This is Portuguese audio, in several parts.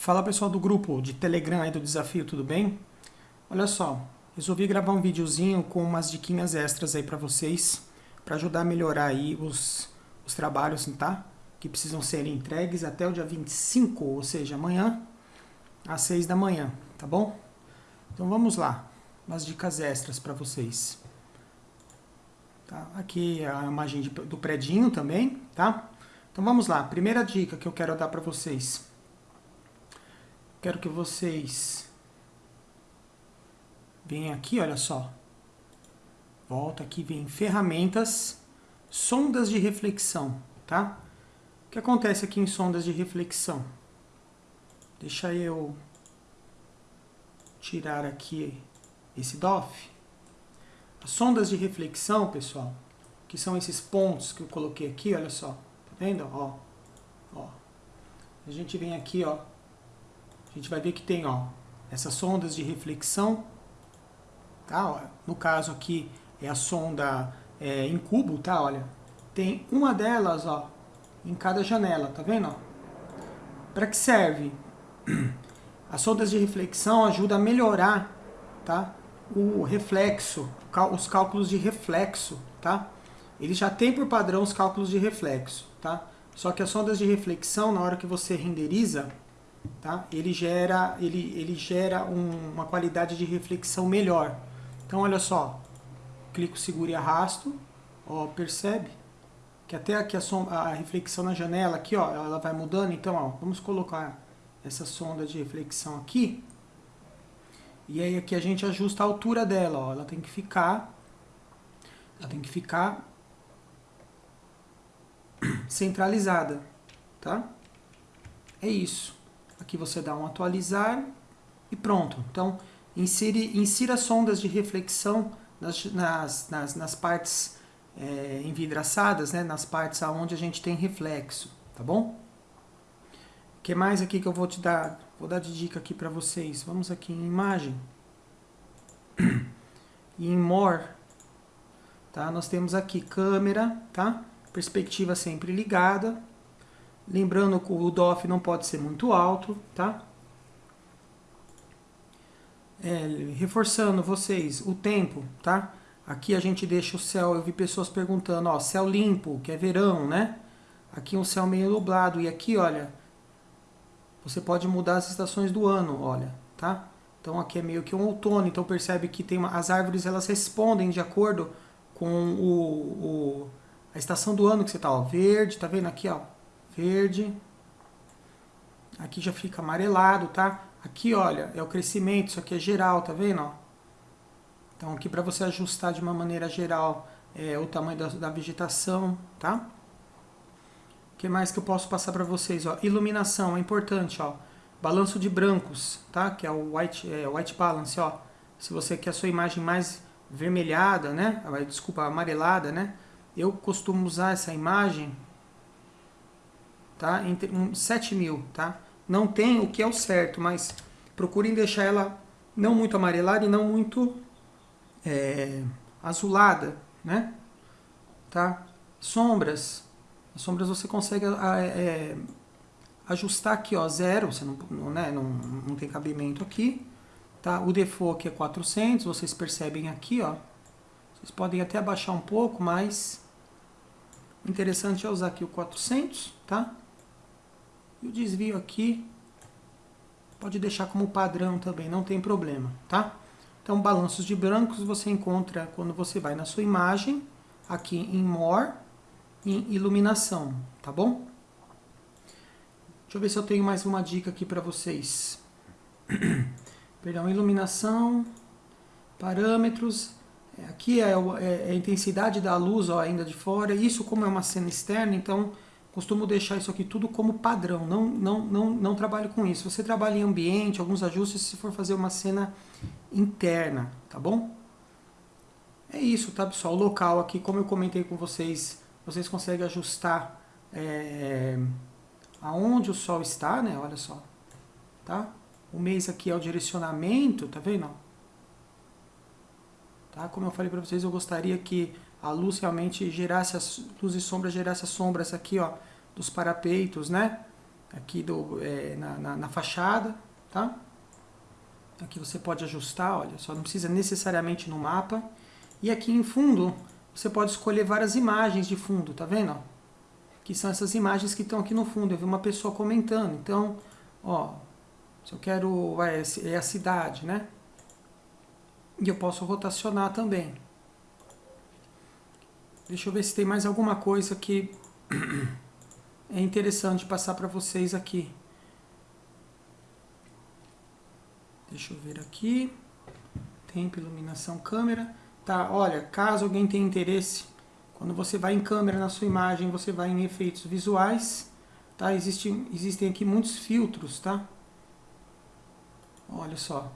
Fala pessoal do grupo de Telegram aí do desafio, tudo bem? Olha só, resolvi gravar um videozinho com umas diquinhas extras aí para vocês, para ajudar a melhorar aí os, os trabalhos, tá? Que precisam ser entregues até o dia 25, ou seja, amanhã, às 6 da manhã, tá bom? Então vamos lá, umas dicas extras para vocês. Tá? Aqui a imagem de, do predinho também, tá? Então vamos lá, primeira dica que eu quero dar para vocês Quero que vocês venham aqui, olha só. Volta aqui, vem ferramentas, sondas de reflexão, tá? O que acontece aqui em sondas de reflexão? Deixa eu tirar aqui esse DOF. As sondas de reflexão, pessoal, que são esses pontos que eu coloquei aqui, olha só. Tá vendo? Ó, ó. A gente vem aqui, ó, a gente vai ver que tem ó, essas sondas de reflexão. Tá? No caso aqui é a sonda é, em cubo, tá? Olha, tem uma delas ó, em cada janela, tá vendo? Para que serve? As sondas de reflexão ajudam a melhorar tá? o reflexo, os cálculos de reflexo. Tá? Ele já tem por padrão os cálculos de reflexo. Tá? Só que as sondas de reflexão, na hora que você renderiza, tá? ele gera, ele, ele gera um, uma qualidade de reflexão melhor. Então, olha só, clico, seguro e arrasto, ó, percebe? Que até aqui a, som, a reflexão na janela, aqui, ó, ela vai mudando. Então, ó, vamos colocar essa sonda de reflexão aqui. E aí aqui a gente ajusta a altura dela, ó, ela tem que ficar, ela tem que ficar centralizada, tá? É isso. Aqui você dá um atualizar e pronto. Então, insire, insira sondas de reflexão nas, nas, nas, nas partes é, envidraçadas, né, nas partes onde a gente tem reflexo, tá bom? O que mais aqui que eu vou te dar? Vou dar de dica aqui para vocês. Vamos aqui em imagem. E em more, tá? Nós temos aqui câmera, tá? Perspectiva sempre ligada. Lembrando que o DOF não pode ser muito alto, tá? É, reforçando vocês, o tempo, tá? Aqui a gente deixa o céu, eu vi pessoas perguntando, ó, céu limpo, que é verão, né? Aqui um céu meio nublado, e aqui, olha, você pode mudar as estações do ano, olha, tá? Então aqui é meio que um outono, então percebe que tem uma, as árvores elas respondem de acordo com o, o, a estação do ano que você tá, ó, verde, tá vendo aqui, ó, verde. Aqui já fica amarelado, tá? Aqui, olha, é o crescimento, isso aqui é geral, tá vendo? Então aqui para você ajustar de uma maneira geral é, o tamanho da, da, vegetação, tá? O que mais que eu posso passar para vocês? Ó? Iluminação, é importante, ó. Balanço de brancos, tá? Que é o white, é, white balance, ó. Se você quer a sua imagem mais vermelhada, né? Desculpa, amarelada, né? Eu costumo usar essa imagem tá? Entre um, 7 mil, tá? Não tem o que é o certo, mas procurem deixar ela não muito amarelada e não muito é, azulada, né? Tá? Sombras. As sombras você consegue é, ajustar aqui, ó, zero, você não, não, né, não, não tem cabimento aqui. Tá? O default aqui é 400, vocês percebem aqui, ó. Vocês podem até abaixar um pouco, mas interessante é usar aqui o 400, tá? E o desvio aqui pode deixar como padrão também, não tem problema, tá? Então, balanços de brancos você encontra quando você vai na sua imagem, aqui em More, em Iluminação, tá bom? Deixa eu ver se eu tenho mais uma dica aqui para vocês. Perdão, iluminação, parâmetros. É, aqui é, é, a intensidade da luz ó, ainda de fora. Isso como é uma cena externa, então costumo deixar isso aqui tudo como padrão, não, não, não, não trabalho com isso. Você trabalha em ambiente, alguns ajustes se for fazer uma cena interna, tá bom? É isso, tá pessoal? O local aqui, como eu comentei com vocês, vocês conseguem ajustar é, aonde o sol está, né? Olha só, tá? O mês aqui é o direcionamento, tá vendo? Tá? Como eu falei para vocês, eu gostaria que a luz realmente gerasse, as luz e sombra gerasse as sombras aqui, ó, dos parapeitos, né? aqui do, é, na, na, na fachada, tá? Aqui você pode ajustar, olha, só não precisa necessariamente no mapa. E aqui em fundo, você pode escolher várias imagens de fundo, tá vendo? Que são essas imagens que estão aqui no fundo. Eu vi uma pessoa comentando. Então, ó, se eu quero, vai, é a cidade, né? E eu posso rotacionar também. Deixa eu ver se tem mais alguma coisa que é interessante passar para vocês aqui. Deixa eu ver aqui. Tempo, iluminação, câmera. Tá, olha, caso alguém tenha interesse, quando você vai em câmera na sua imagem, você vai em efeitos visuais, tá? Existe, existem aqui muitos filtros, tá? Olha só.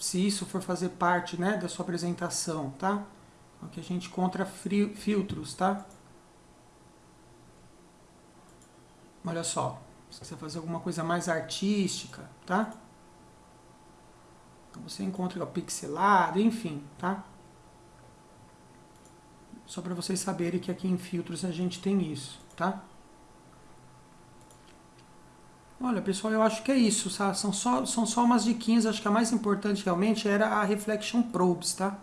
Se isso for fazer parte, né, da sua apresentação, tá? Aqui a gente encontra filtros, tá? Olha só. Se você fazer alguma coisa mais artística, tá? Então você encontra o pixelado, enfim, tá? Só para vocês saberem que aqui em filtros a gente tem isso, tá? Olha, pessoal, eu acho que é isso, tá? São só, são só umas diquinhas, acho que a mais importante realmente era a Reflection Probes, tá?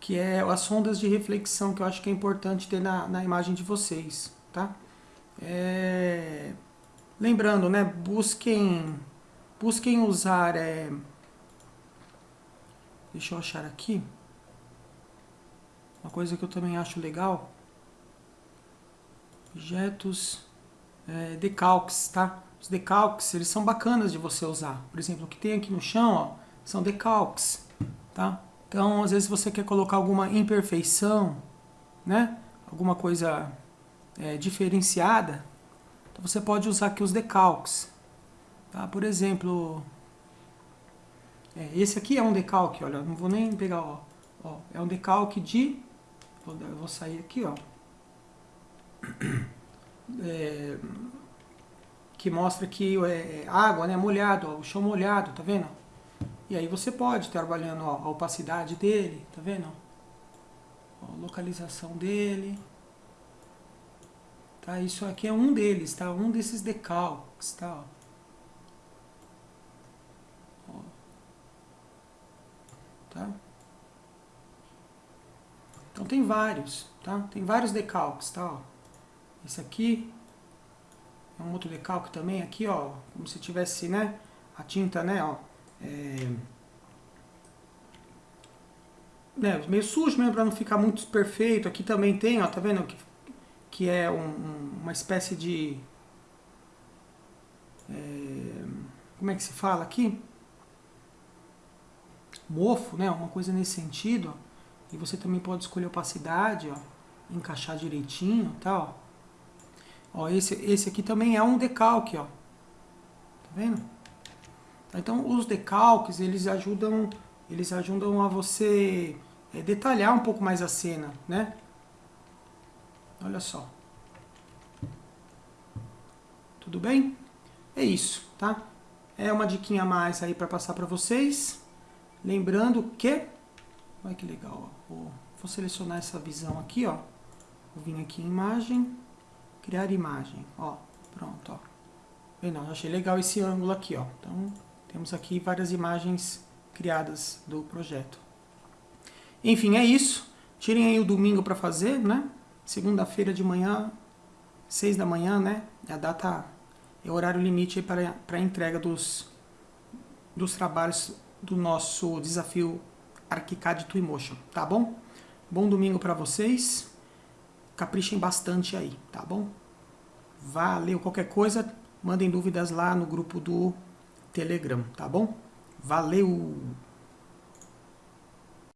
Que é as sondas de reflexão que eu acho que é importante ter na, na imagem de vocês, tá? É... Lembrando, né, busquem, busquem usar... É... Deixa eu achar aqui. Uma coisa que eu também acho legal. Objetos é, decalques, tá? Os decalques, eles são bacanas de você usar. Por exemplo, o que tem aqui no chão, ó, são decalques, tá? Então, às vezes você quer colocar alguma imperfeição, né? Alguma coisa é, diferenciada, então você pode usar aqui os decalques. Tá? Por exemplo, é, esse aqui é um decalque, olha, não vou nem pegar, ó, ó é um decalque de, vou, vou sair aqui, ó, é, que mostra que é, é água, né, molhado, ó, o chão molhado, tá vendo? E aí você pode estar trabalhando ó, a opacidade dele, tá vendo? Ó, localização dele. Tá, isso aqui é um deles, tá? Um desses decalques, tá? Ó. Tá? Então tem vários, tá? Tem vários decalques, tá? Ó. Esse aqui é um outro decalque também, aqui, ó, como se tivesse, né, a tinta, né, ó, né, meio sujo mesmo para não ficar muito perfeito. Aqui também tem, ó, tá vendo que que é um, uma espécie de... É, como é que se fala aqui? Mofo, né? Uma coisa nesse sentido. E você também pode escolher opacidade, ó, encaixar direitinho e tal. Ó, esse, esse aqui também é um decalque, ó. Tá vendo? Então, os decalques, eles ajudam, eles ajudam a você é, detalhar um pouco mais a cena, né? Olha só. Tudo bem? É isso, tá? É uma diquinha a mais aí para passar para vocês. Lembrando que... Olha que legal, ó. Vou, vou selecionar essa visão aqui, ó. Vou vir aqui em imagem, criar imagem, ó. Pronto, ó. Bem, não, achei legal esse ângulo aqui, ó. Então, temos aqui várias imagens criadas do projeto. Enfim, é isso. Tirem aí o domingo para fazer, né? Segunda-feira de manhã, 6 da manhã, né? A data é o horário limite para, para a entrega dos, dos trabalhos do nosso desafio ArchiCAD Twinmotion, tá bom? Bom domingo para vocês. Caprichem bastante aí, tá bom? Valeu. Qualquer coisa, mandem dúvidas lá no grupo do Telegram, tá bom? Valeu!